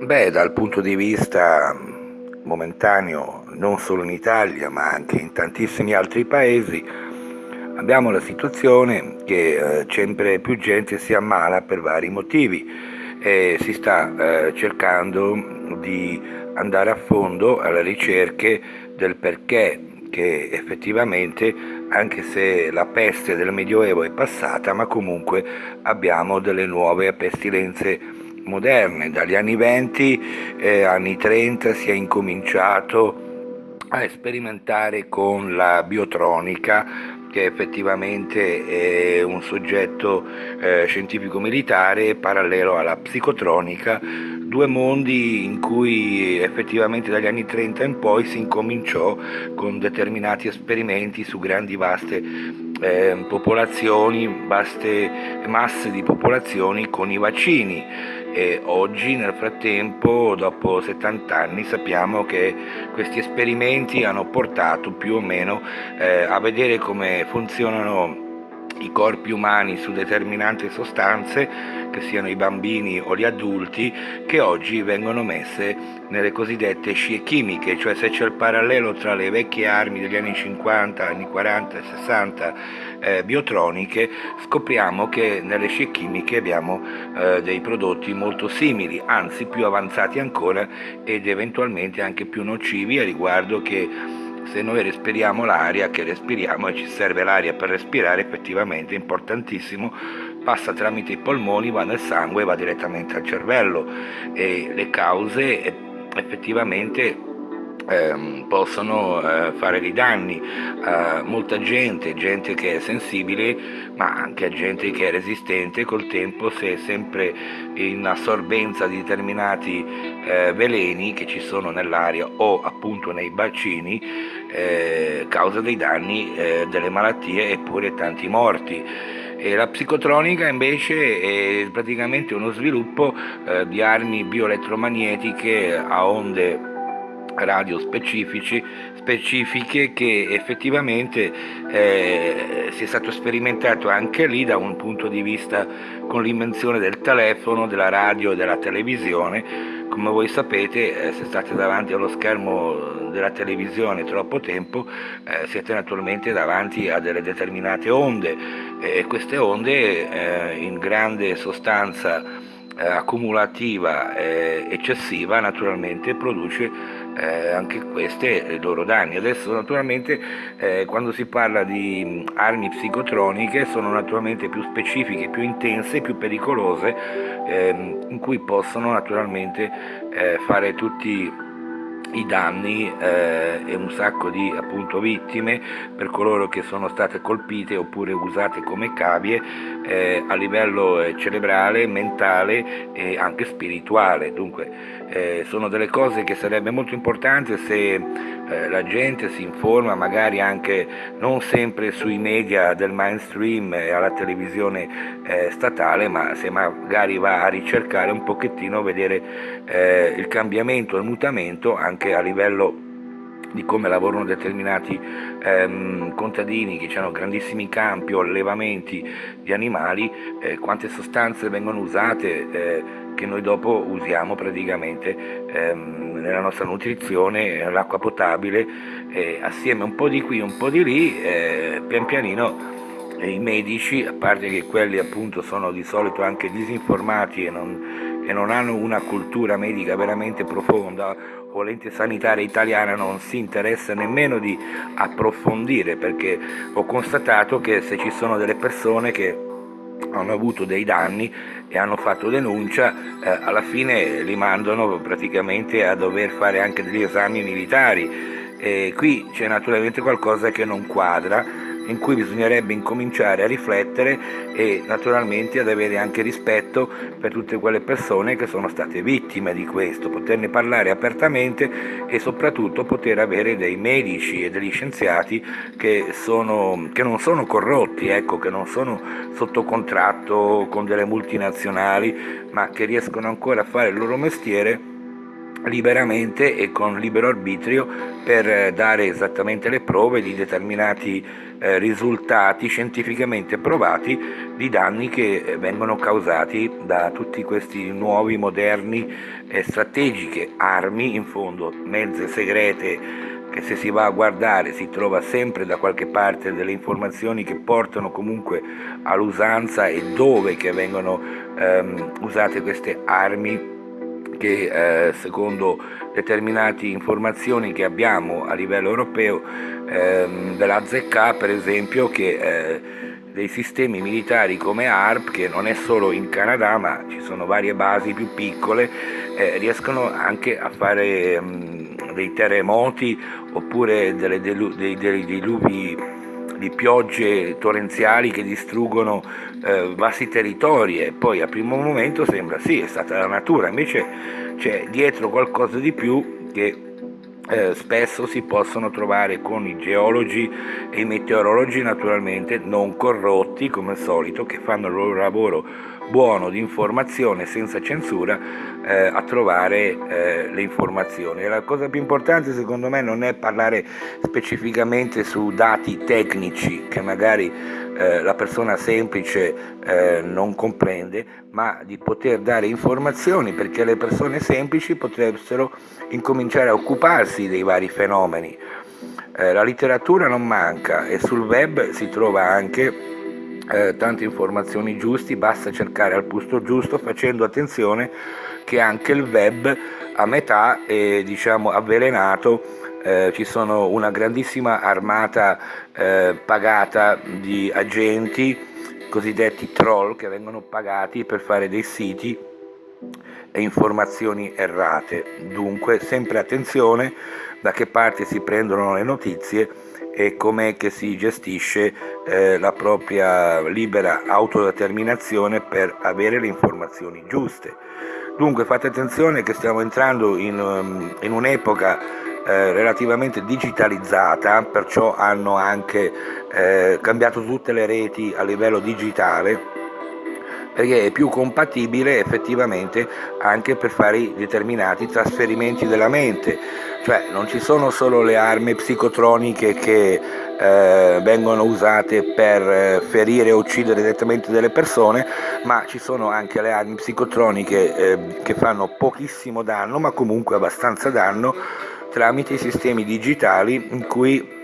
Beh, dal punto di vista momentaneo, non solo in Italia ma anche in tantissimi altri paesi, abbiamo la situazione che eh, sempre più gente si ammala per vari motivi e si sta eh, cercando di andare a fondo alla ricerca del perché che effettivamente anche se la peste del Medioevo è passata ma comunque abbiamo delle nuove pestilenze moderne. Dagli anni 20, eh, anni 30 si è incominciato a sperimentare con la biotronica che effettivamente è un soggetto eh, scientifico-militare parallelo alla psicotronica, due mondi in cui effettivamente dagli anni 30 in poi si incominciò con determinati esperimenti su grandi vaste eh, popolazioni, vaste masse di popolazioni con i vaccini e oggi nel frattempo, dopo 70 anni, sappiamo che questi esperimenti hanno portato più o meno eh, a vedere come funzionano i corpi umani su determinate sostanze, che siano i bambini o gli adulti, che oggi vengono messe nelle cosiddette scie chimiche, cioè se c'è il parallelo tra le vecchie armi degli anni 50, anni 40 e 60 eh, biotroniche, scopriamo che nelle scie chimiche abbiamo eh, dei prodotti molto simili, anzi più avanzati ancora ed eventualmente anche più nocivi a riguardo che se noi respiriamo l'aria che respiriamo e ci serve l'aria per respirare effettivamente è importantissimo passa tramite i polmoni va nel sangue va direttamente al cervello. E le cause effettivamente eh, possono eh, fare dei danni a molta gente, gente che è sensibile, ma anche a gente che è resistente col tempo se è sempre in assorbenza di determinati eh, veleni che ci sono nell'aria o appunto nei bacini, eh, causa dei danni, eh, delle malattie eppure tanti morti. E la psicotronica invece è praticamente uno sviluppo eh, di armi bioelettromagnetiche a onde radio specifiche che effettivamente eh, si è stato sperimentato anche lì da un punto di vista con l'invenzione del telefono, della radio e della televisione. Come voi sapete, eh, se state davanti allo schermo della televisione troppo tempo, eh, siete naturalmente davanti a delle determinate onde e queste onde eh, in grande sostanza eh, accumulativa eh, eccessiva naturalmente produce eh, anche queste i loro danni. Adesso naturalmente eh, quando si parla di armi psicotroniche sono naturalmente più specifiche, più intense, più pericolose, ehm, in cui possono naturalmente eh, fare tutti i danni eh, e un sacco di appunto, vittime per coloro che sono state colpite oppure usate come cavie eh, a livello eh, cerebrale, mentale e anche spirituale. Dunque eh, sono delle cose che sarebbe molto importante se eh, la gente si informa magari anche non sempre sui media del mainstream e alla televisione eh, statale, ma se magari va a ricercare un pochettino, vedere il cambiamento, il mutamento anche a livello di come lavorano determinati ehm, contadini che hanno grandissimi campi o allevamenti di animali, eh, quante sostanze vengono usate eh, che noi dopo usiamo praticamente ehm, nella nostra nutrizione, l'acqua potabile, eh, assieme un po' di qui, un po' di lì, eh, pian pianino i medici, a parte che quelli appunto sono di solito anche disinformati e non, e non hanno una cultura medica veramente profonda o l'ente sanitaria italiana non si interessa nemmeno di approfondire perché ho constatato che se ci sono delle persone che hanno avuto dei danni e hanno fatto denuncia, eh, alla fine li mandano praticamente a dover fare anche degli esami militari. E qui c'è naturalmente qualcosa che non quadra in cui bisognerebbe incominciare a riflettere e naturalmente ad avere anche rispetto per tutte quelle persone che sono state vittime di questo, poterne parlare apertamente e soprattutto poter avere dei medici e degli scienziati che, sono, che non sono corrotti, ecco, che non sono sotto contratto con delle multinazionali, ma che riescono ancora a fare il loro mestiere liberamente e con libero arbitrio per dare esattamente le prove di determinati eh, risultati scientificamente provati di danni che vengono causati da tutti questi nuovi, moderni e strategiche armi, in fondo mezze segrete che se si va a guardare si trova sempre da qualche parte delle informazioni che portano comunque all'usanza e dove che vengono ehm, usate queste armi che eh, secondo determinate informazioni che abbiamo a livello europeo ehm, della ZK per esempio che eh, dei sistemi militari come ARP che non è solo in Canada ma ci sono varie basi più piccole eh, riescono anche a fare ehm, dei terremoti oppure delle dei diluvi di piogge torrenziali che distruggono eh, vasti territori e poi a primo momento sembra sì, è stata la natura, invece c'è dietro qualcosa di più che eh, spesso si possono trovare con i geologi e i meteorologi naturalmente non corrotti come al solito che fanno il loro lavoro buono di informazione senza censura eh, a trovare eh, le informazioni. la cosa più importante secondo me non è parlare specificamente su dati tecnici che magari eh, la persona semplice eh, non comprende, ma di poter dare informazioni perché le persone semplici potrebbero incominciare a occuparsi dei vari fenomeni. Eh, la letteratura non manca e sul web si trova anche eh, tante informazioni giuste, basta cercare al posto giusto facendo attenzione che anche il web a metà è diciamo, avvelenato, eh, ci sono una grandissima armata eh, pagata di agenti cosiddetti troll che vengono pagati per fare dei siti e informazioni errate. Dunque sempre attenzione da che parte si prendono le notizie e com'è che si gestisce eh, la propria libera autodeterminazione per avere le informazioni giuste. Dunque fate attenzione che stiamo entrando in, um, in un'epoca eh, relativamente digitalizzata, perciò hanno anche eh, cambiato tutte le reti a livello digitale perché è più compatibile effettivamente anche per fare determinati trasferimenti della mente, cioè non ci sono solo le armi psicotroniche che eh, vengono usate per eh, ferire o uccidere direttamente delle persone, ma ci sono anche le armi psicotroniche eh, che fanno pochissimo danno, ma comunque abbastanza danno tramite i sistemi digitali in cui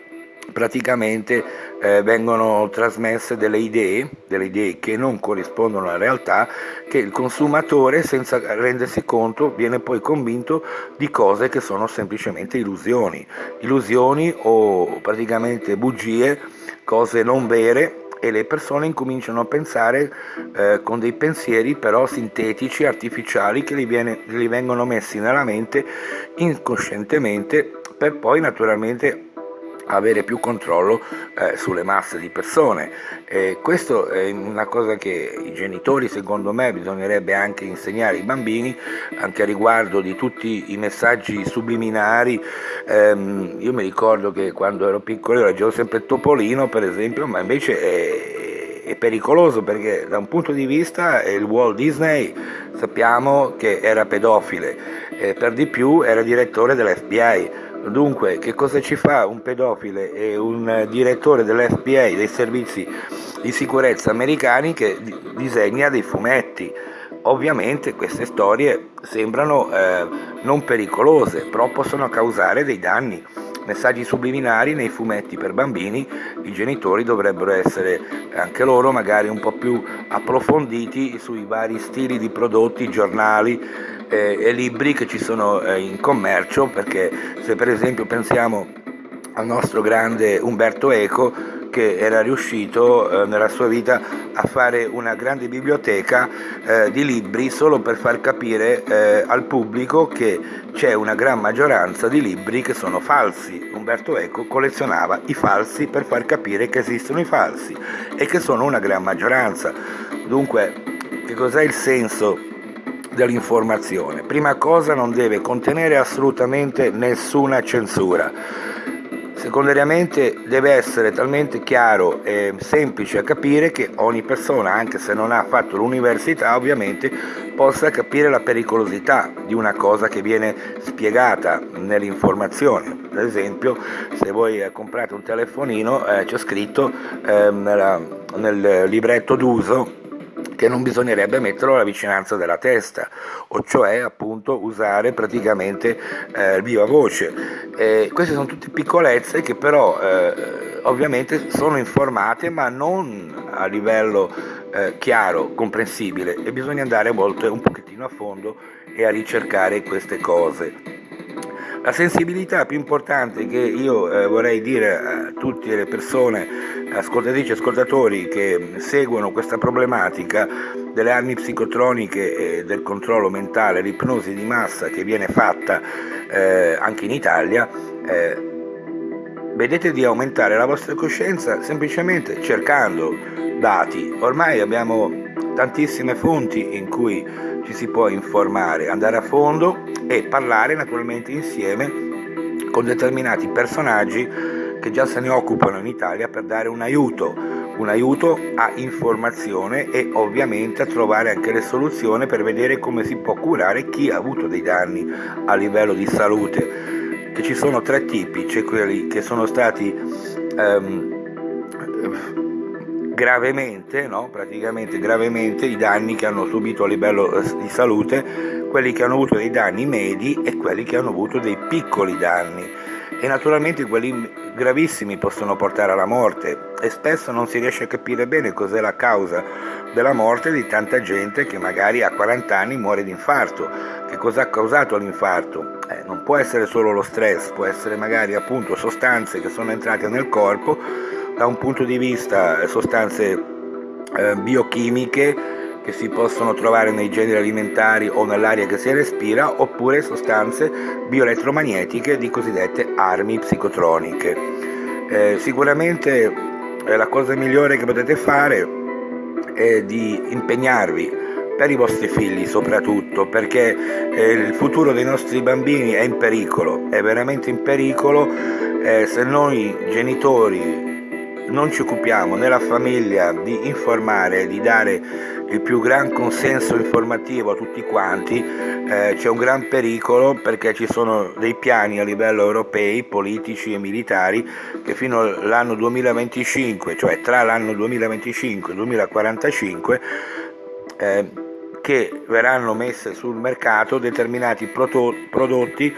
praticamente eh, vengono trasmesse delle idee, delle idee che non corrispondono alla realtà, che il consumatore senza rendersi conto viene poi convinto di cose che sono semplicemente illusioni, illusioni o praticamente bugie, cose non vere e le persone incominciano a pensare eh, con dei pensieri però sintetici, artificiali che gli, viene, gli vengono messi nella mente incoscientemente per poi naturalmente avere più controllo eh, sulle masse di persone. E questo è una cosa che i genitori secondo me bisognerebbe anche insegnare ai bambini, anche a riguardo di tutti i messaggi subliminari. Ehm, io mi ricordo che quando ero piccolo leggevo sempre Topolino per esempio, ma invece è, è pericoloso perché da un punto di vista il Walt Disney sappiamo che era pedofile, e per di più era direttore dell'FBI Dunque, che cosa ci fa un pedofile e un direttore dell'FBA, dei servizi di sicurezza americani, che disegna dei fumetti? Ovviamente queste storie sembrano eh, non pericolose, però possono causare dei danni. Messaggi subliminari nei fumetti per bambini, i genitori dovrebbero essere anche loro magari un po' più approfonditi sui vari stili di prodotti, giornali, eh, e libri che ci sono eh, in commercio, perché se per esempio pensiamo al nostro grande Umberto Eco, che era riuscito eh, nella sua vita a fare una grande biblioteca eh, di libri solo per far capire eh, al pubblico che c'è una gran maggioranza di libri che sono falsi. Umberto Eco collezionava i falsi per far capire che esistono i falsi e che sono una gran maggioranza. Dunque, che cos'è il senso dell'informazione. Prima cosa non deve contenere assolutamente nessuna censura. Secondariamente deve essere talmente chiaro e semplice a capire che ogni persona, anche se non ha fatto l'università ovviamente, possa capire la pericolosità di una cosa che viene spiegata nell'informazione. Ad esempio se voi comprate un telefonino eh, c'è scritto eh, nella, nel libretto d'uso che non bisognerebbe metterlo alla vicinanza della testa, o cioè appunto usare praticamente eh, viva voce. Eh, queste sono tutte piccolezze che però eh, ovviamente sono informate ma non a livello eh, chiaro, comprensibile e bisogna andare a volte un pochettino a fondo e a ricercare queste cose. La sensibilità più importante che io eh, vorrei dire a tutte le persone, ascoltatrici e ascoltatori che seguono questa problematica delle armi psicotroniche e del controllo mentale, l'ipnosi di massa che viene fatta eh, anche in Italia, eh, vedete di aumentare la vostra coscienza semplicemente cercando dati. Ormai abbiamo tantissime fonti in cui ci si può informare, andare a fondo e parlare naturalmente insieme con determinati personaggi che già se ne occupano in Italia per dare un aiuto, un aiuto a informazione e ovviamente a trovare anche le soluzioni per vedere come si può curare chi ha avuto dei danni a livello di salute. Che ci sono tre tipi, c'è quelli che sono stati um, gravemente, no? praticamente gravemente i danni che hanno subito a livello eh, di salute, quelli che hanno avuto dei danni medi e quelli che hanno avuto dei piccoli danni e naturalmente quelli gravissimi possono portare alla morte e spesso non si riesce a capire bene cos'è la causa della morte di tanta gente che magari a 40 anni muore di infarto. Che cosa ha causato l'infarto? Eh, non può essere solo lo stress, può essere magari appunto sostanze che sono entrate nel corpo da un punto di vista eh, sostanze eh, biochimiche che si possono trovare nei generi alimentari o nell'aria che si respira oppure sostanze bioelettromagnetiche di cosiddette armi psicotroniche. Eh, sicuramente eh, la cosa migliore che potete fare è di impegnarvi per i vostri figli soprattutto perché il futuro dei nostri bambini è in pericolo, è veramente in pericolo se noi genitori non ci occupiamo nella famiglia di informare, di dare il più gran consenso informativo a tutti quanti, eh, c'è un gran pericolo perché ci sono dei piani a livello europei, politici e militari, che fino all'anno 2025, cioè tra l'anno 2025 e il 2045, eh, che verranno messe sul mercato determinati prodotti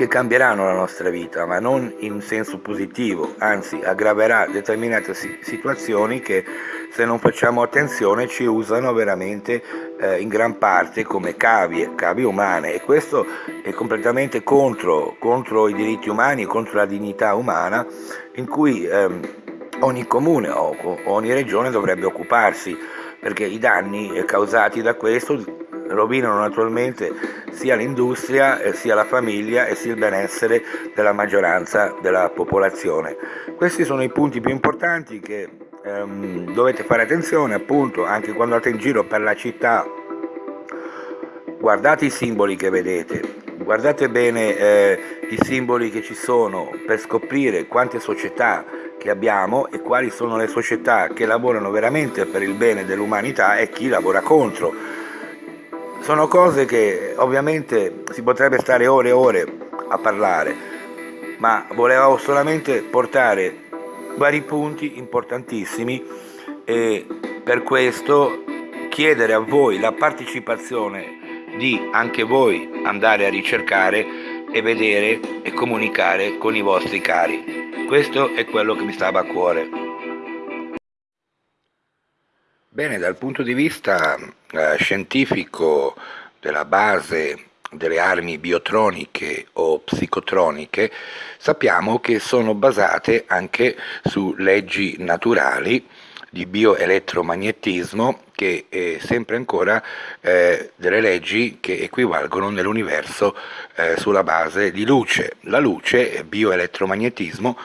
che cambieranno la nostra vita, ma non in senso positivo, anzi aggraverà determinate situazioni che se non facciamo attenzione ci usano veramente eh, in gran parte come cavie, cavie umane. E questo è completamente contro, contro i diritti umani, contro la dignità umana in cui ehm, ogni comune o ogni regione dovrebbe occuparsi perché i danni causati da questo rovinano naturalmente sia l'industria, sia la famiglia e sia il benessere della maggioranza della popolazione. Questi sono i punti più importanti che ehm, dovete fare attenzione appunto anche quando andate in giro per la città. Guardate i simboli che vedete, guardate bene eh, i simboli che ci sono per scoprire quante società che abbiamo e quali sono le società che lavorano veramente per il bene dell'umanità e chi lavora contro sono cose che ovviamente si potrebbe stare ore e ore a parlare, ma volevo solamente portare vari punti importantissimi e per questo chiedere a voi la partecipazione di anche voi andare a ricercare e vedere e comunicare con i vostri cari. Questo è quello che mi stava a cuore. Bene, dal punto di vista eh, scientifico della base delle armi biotroniche o psicotroniche, sappiamo che sono basate anche su leggi naturali di bioelettromagnetismo che è sempre ancora eh, delle leggi che equivalgono nell'universo eh, sulla base di luce. La luce, bioelettromagnetismo,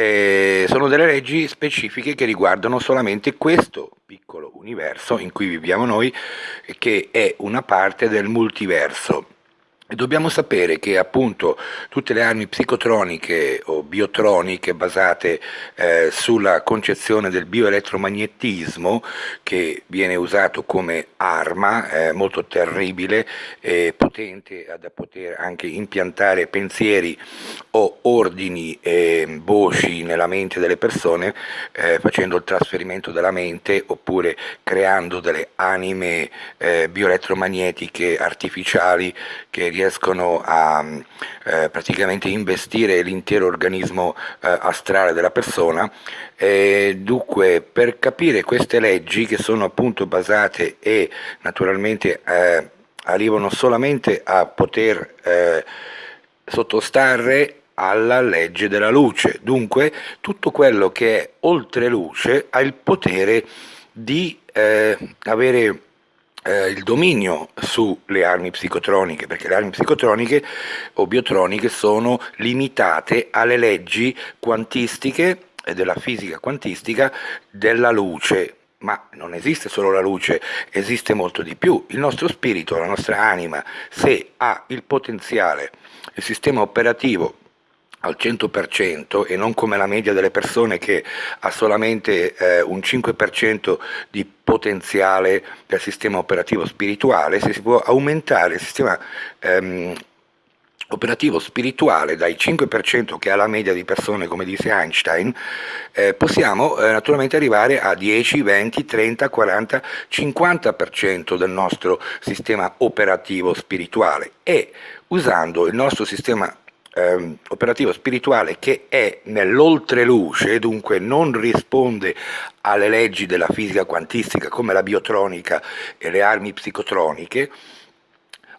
eh, sono delle leggi specifiche che riguardano solamente questo piccolo universo in cui viviamo noi, che è una parte del multiverso. Dobbiamo sapere che appunto tutte le armi psicotroniche o biotroniche basate eh, sulla concezione del bioelettromagnetismo che viene usato come arma eh, molto terribile e potente da poter anche impiantare pensieri o ordini e voci nella mente delle persone eh, facendo il trasferimento della mente oppure creando delle anime eh, bioelettromagnetiche artificiali che riescono a eh, praticamente investire l'intero organismo eh, astrale della persona. E dunque per capire queste leggi che sono appunto basate e naturalmente eh, arrivano solamente a poter eh, sottostare alla legge della luce, dunque tutto quello che è oltre luce ha il potere di eh, avere eh, il dominio sulle armi psicotroniche, perché le armi psicotroniche o biotroniche sono limitate alle leggi quantistiche e della fisica quantistica della luce, ma non esiste solo la luce, esiste molto di più. Il nostro spirito, la nostra anima, se ha il potenziale, il sistema operativo al 100% e non come la media delle persone che ha solamente eh, un 5% di potenziale del sistema operativo spirituale, se si può aumentare il sistema ehm, operativo spirituale dai 5% che ha la media di persone come dice Einstein, eh, possiamo eh, naturalmente arrivare a 10, 20, 30, 40, 50% del nostro sistema operativo spirituale. E usando il nostro sistema eh, operativo spirituale che è nell'oltreluce, dunque non risponde alle leggi della fisica quantistica come la biotronica e le armi psicotroniche,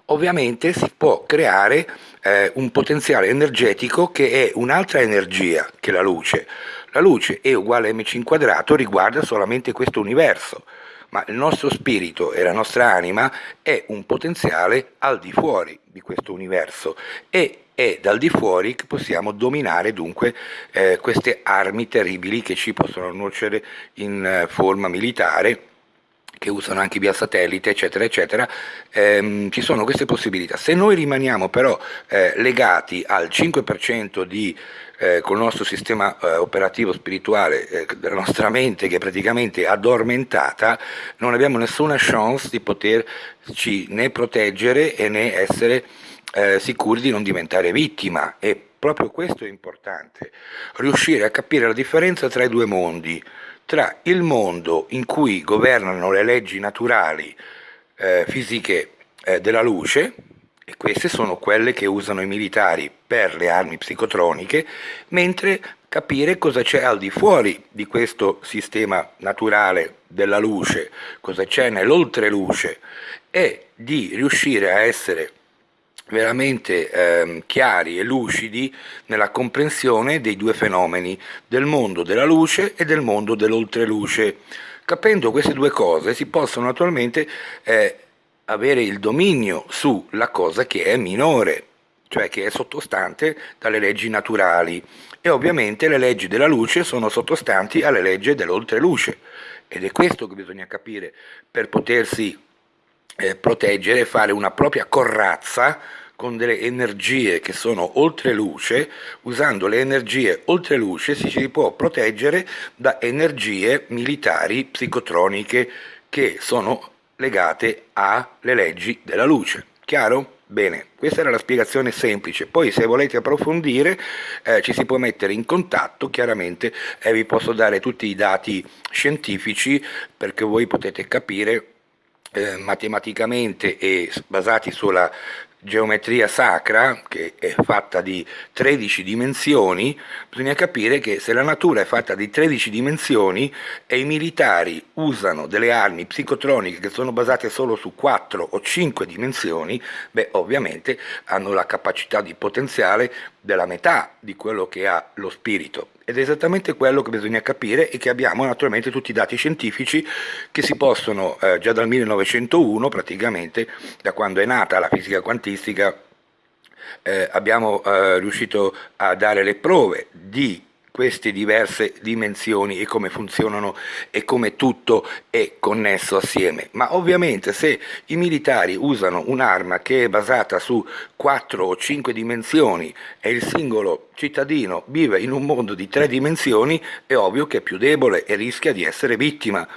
ovviamente si può creare eh, un potenziale energetico che è un'altra energia che la luce. La luce è uguale mc quadrato, riguarda solamente questo universo, ma il nostro spirito e la nostra anima è un potenziale al di fuori di questo universo e è dal di fuori che possiamo dominare dunque eh, queste armi terribili che ci possono nuocere in eh, forma militare che usano anche via satellite, eccetera, eccetera, ehm, ci sono queste possibilità. Se noi rimaniamo però eh, legati al 5% di eh, con il nostro sistema eh, operativo spirituale eh, della nostra mente che è praticamente addormentata, non abbiamo nessuna chance di poterci né proteggere e né essere eh, sicuri di non diventare vittima. E proprio questo è importante, riuscire a capire la differenza tra i due mondi, tra il mondo in cui governano le leggi naturali eh, fisiche eh, della luce, e queste sono quelle che usano i militari per le armi psicotroniche, mentre capire cosa c'è al di fuori di questo sistema naturale della luce, cosa c'è nell'oltreluce e di riuscire a essere veramente eh, chiari e lucidi nella comprensione dei due fenomeni, del mondo della luce e del mondo dell'oltreluce. Capendo queste due cose si possono naturalmente eh, avere il dominio sulla cosa che è minore, cioè che è sottostante dalle leggi naturali e ovviamente le leggi della luce sono sottostanti alle leggi dell'oltreluce ed è questo che bisogna capire per potersi eh, proteggere fare una propria corazza con delle energie che sono oltre luce, usando le energie oltre luce si, si può proteggere da energie militari psicotroniche che sono legate alle leggi della luce. Chiaro? Bene, questa era la spiegazione semplice, poi se volete approfondire eh, ci si può mettere in contatto, chiaramente eh, vi posso dare tutti i dati scientifici perché voi potete capire eh, matematicamente e basati sulla geometria sacra, che è fatta di 13 dimensioni, bisogna capire che se la natura è fatta di 13 dimensioni e i militari usano delle armi psicotroniche che sono basate solo su 4 o 5 dimensioni, beh ovviamente hanno la capacità di potenziale della metà di quello che ha lo spirito. Ed è esattamente quello che bisogna capire e che abbiamo naturalmente tutti i dati scientifici che si possono eh, già dal 1901 praticamente da quando è nata la fisica quantistica eh, abbiamo eh, riuscito a dare le prove di queste diverse dimensioni e come funzionano e come tutto è connesso assieme. Ma ovviamente se i militari usano un'arma che è basata su 4 o 5 dimensioni e il singolo cittadino vive in un mondo di 3 dimensioni, è ovvio che è più debole e rischia di essere vittima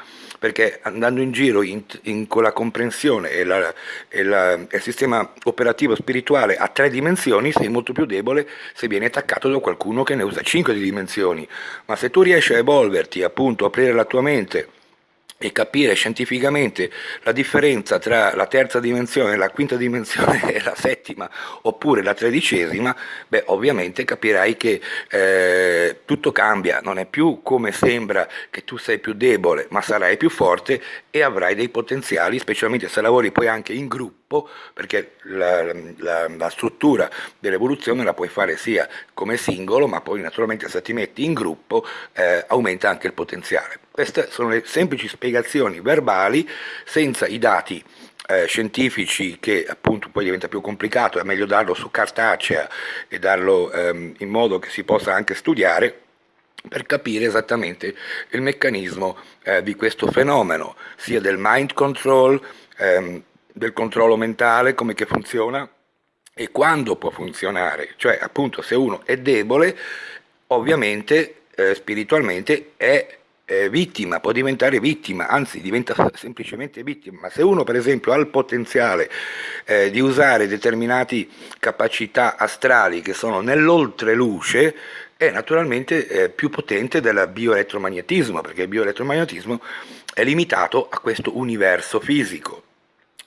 perché andando in giro in, in, con la comprensione e, la, e, la, il sistema operativo spirituale a tre dimensioni sei molto più debole se vieni attaccato da qualcuno che ne usa cinque dimensioni, ma se tu riesci a evolverti, appunto, aprire la tua mente e capire scientificamente la differenza tra la terza dimensione, la quinta dimensione e la settima oppure la tredicesima, beh ovviamente capirai che eh, tutto cambia, non è più come sembra che tu sei più debole, ma sarai più forte e avrai dei potenziali, specialmente se lavori poi anche in gruppo, perché la, la, la struttura dell'evoluzione la puoi fare sia come singolo, ma poi naturalmente se ti metti in gruppo eh, aumenta anche il potenziale. Queste sono le semplici spiegazioni verbali senza i dati eh, scientifici che appunto poi diventa più complicato, è meglio darlo su cartacea e darlo ehm, in modo che si possa anche studiare per capire esattamente il meccanismo eh, di questo fenomeno, sia del mind control, ehm, del controllo mentale, come che funziona e quando può funzionare, cioè appunto se uno è debole, ovviamente eh, spiritualmente è eh, vittima, può diventare vittima, anzi diventa semplicemente vittima, ma se uno per esempio ha il potenziale eh, di usare determinate capacità astrali che sono nell'oltreluce, è naturalmente eh, più potente del bioelettromagnetismo, perché il bioelettromagnetismo è limitato a questo universo fisico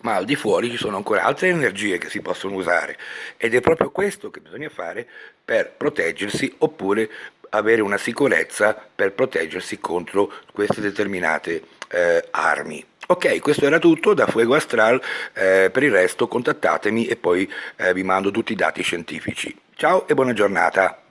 ma al di fuori ci sono ancora altre energie che si possono usare ed è proprio questo che bisogna fare per proteggersi oppure avere una sicurezza per proteggersi contro queste determinate eh, armi. Ok, questo era tutto da Fuego Astral, eh, per il resto contattatemi e poi eh, vi mando tutti i dati scientifici. Ciao e buona giornata!